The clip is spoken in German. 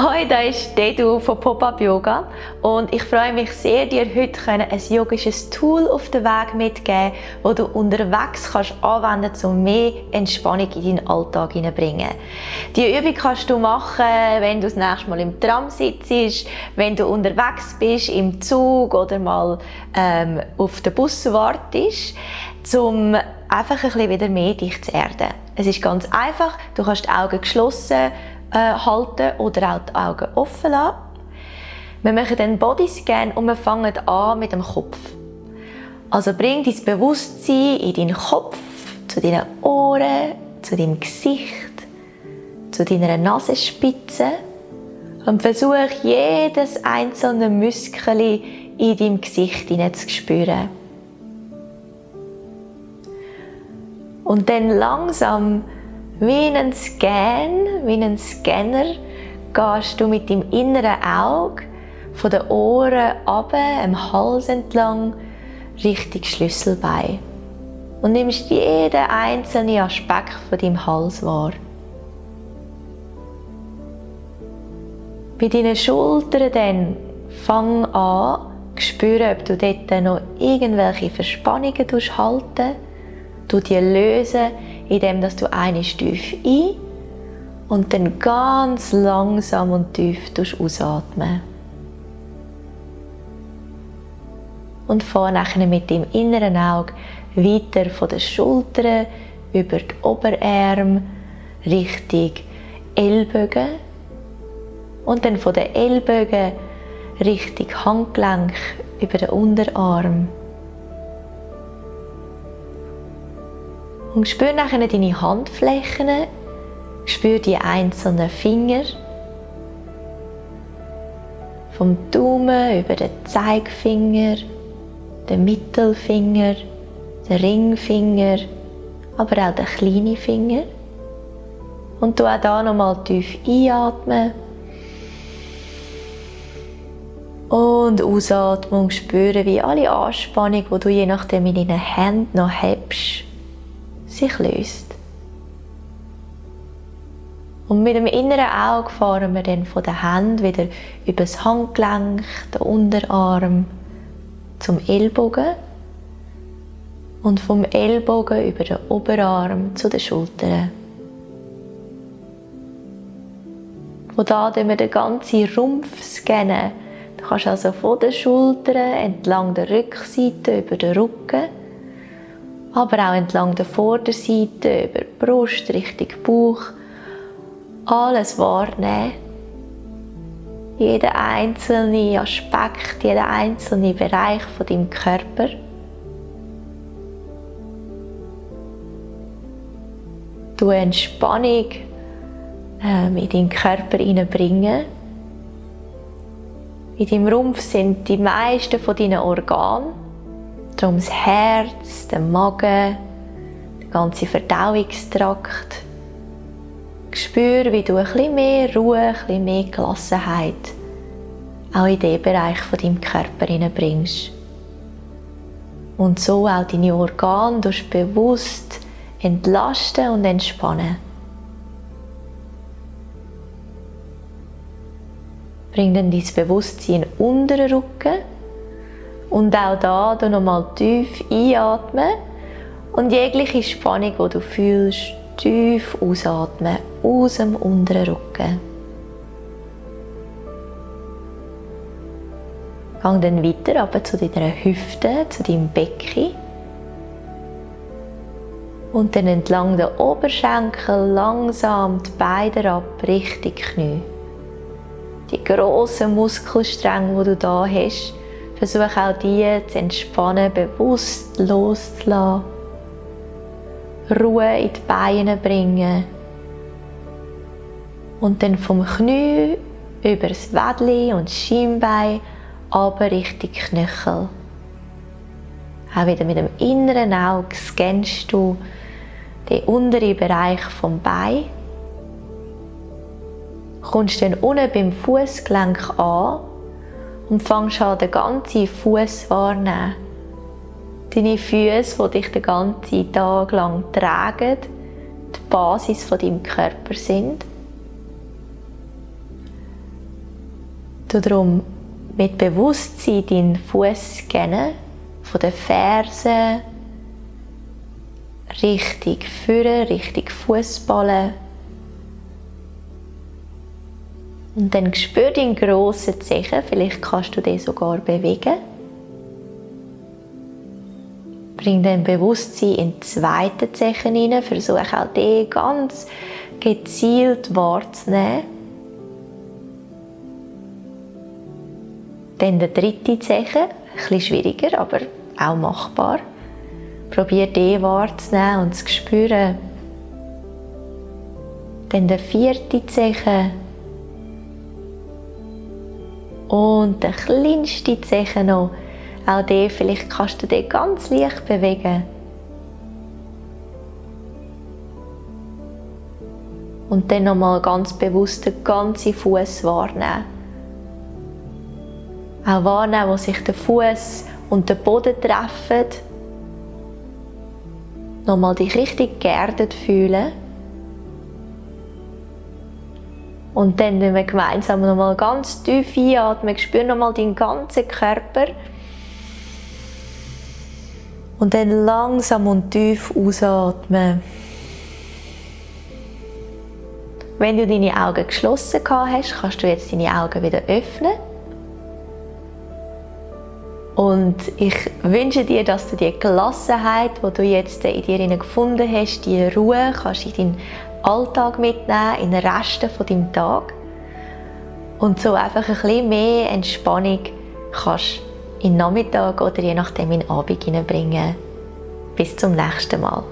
Hoi, da ist Dedu von Pop-Up Yoga und ich freue mich sehr, dir heute ein yogisches Tool auf den Weg mitzugeben, das du unterwegs kannst anwenden kannst, um mehr Entspannung in deinen Alltag hineinzubringen. Die Übung kannst du machen, wenn du das nächste Mal im Tram sitzt, wenn du unterwegs bist, im Zug oder mal ähm, auf den Bus wartest, um einfach ein bisschen wieder mehr dich zu erden. Es ist ganz einfach, du kannst die Augen geschlossen halten oder auch die Augen offen lassen. Wir machen den Bodyscan und wir fangen an mit dem Kopf. Also bring dein Bewusstsein in deinen Kopf, zu deinen Ohren, zu deinem Gesicht, zu deiner Nasenspitze und versuch jedes einzelne Muskel in deinem Gesicht zu spüren. Und dann langsam wie ein Scan, wie ein Scanner, gehst du mit dem inneren Auge von den Ohren ab, am Hals entlang, Richtung Schlüsselbein. Und nimmst jeden einzelnen Aspekt von deinem Hals wahr. Bei deinen Schultern dann fang an, spüren, ob du dort noch irgendwelche Verspannungen halten Du die lösen, indem du eine tief ein und dann ganz langsam und tief ausatmen. Und fahr mit dem inneren Auge weiter von den Schultern über die Oberarme Richtung Ellbogen und dann von den Ellbogen Richtung Handgelenk über den Unterarm. Und spür nachher deine Handflächen, spür die einzelnen Finger. Vom Daumen über den Zeigefinger, den Mittelfinger, den Ringfinger, aber auch den kleinen Finger. Und du auch hier nochmal tief einatmen. Und Ausatmung spüren, wie alle Anspannung, die du je nachdem in deinen Händen noch hast, sich löst. Und mit dem inneren Auge fahren wir dann von der Hand wieder über das Handgelenk, den Unterarm zum Ellbogen und vom Ellbogen über den Oberarm zu den Schultern. Von da wir den ganzen Rumpf scannen. Du kannst also von den Schultern entlang der Rückseite über den Rücken aber auch entlang der Vorderseite, über die Brust, Richtung Bauch. Alles wahrnehmen. Jeden einzelnen Aspekt, jeden einzelnen Bereich von deinem Körper. Du Entspannung ähm, in deinen Körper hineinbringen. In deinem Rumpf sind die meisten von deinen Organen. Darum das Herz, der Magen, der ganze Verdauungstrakt. Spür, wie du bisschen mehr Ruhe, bisschen mehr Gelassenheit auch in diesen Bereich von deinem Körper bringst. Und so auch deine Organe durch bewusst entlasten und entspannen. Bring dann dein Bewusstsein unter den Rücken und auch da du nochmal tief einatmen und jegliche Spannung, die du fühlst, tief ausatmen aus dem unteren Rücken. Gang dann weiter zu deiner Hüfte, zu deinem Becken. Und dann entlang der Oberschenkel langsam die Beine ab Richtung Knie. Die grossen Muskelstränge, die du da hast, Versuch auch die zu entspannen, bewusst loszulassen. Ruhe in die Beine bringen. Und dann vom Knie über das Wädli und Schienbein aber Richtung Knöchel. Auch wieder mit dem inneren Auge scannst du den unteren Bereich vom Bein. Kommst dann unten beim Fußgelenk an und fangst an, den ganzen Fuß wahrnehmen. Deine Füße, die dich den ganzen Tag lang tragen, die Basis von deinem Körper sind. Du darum mit Bewusstsein deinen Fuß scannen, von den Fersen richtig führen, richtig Fußballen. Und dann spür deinen grossen Zechen, vielleicht kannst du den sogar bewegen. Bring dann Bewusstsein in den zweiten Zechen hinein, versuche auch den ganz gezielt wahrzunehmen. Dann der dritte ein bisschen schwieriger, aber auch machbar. Probier den wahrzunehmen und zu spüren. Dann der vierte Zechen. Und der kleinste Zechen noch. Auch den, vielleicht kannst du den ganz leicht bewegen. Und dann nochmal ganz bewusst den ganzen Fuß wahrnehmen. Auch wahrnehmen, wo sich der Fuß und der Boden treffen nochmal dich richtig geerdet fühlen. Und dann wenn wir gemeinsam nochmal ganz tief einatmen, spür nochmal deinen ganzen Körper. Und dann langsam und tief ausatmen. Wenn du deine Augen geschlossen hast, kannst du jetzt deine Augen wieder öffnen. Und ich wünsche dir, dass du die Gelassenheit, die du jetzt in dir gefunden hast, die Ruhe kannst in deinen Alltag mitnehmen, in den Resten von deinem Tag. Und so einfach ein bisschen mehr Entspannung kannst in den Nachmittag oder je nachdem in den Abend hineinbringen. Bis zum nächsten Mal.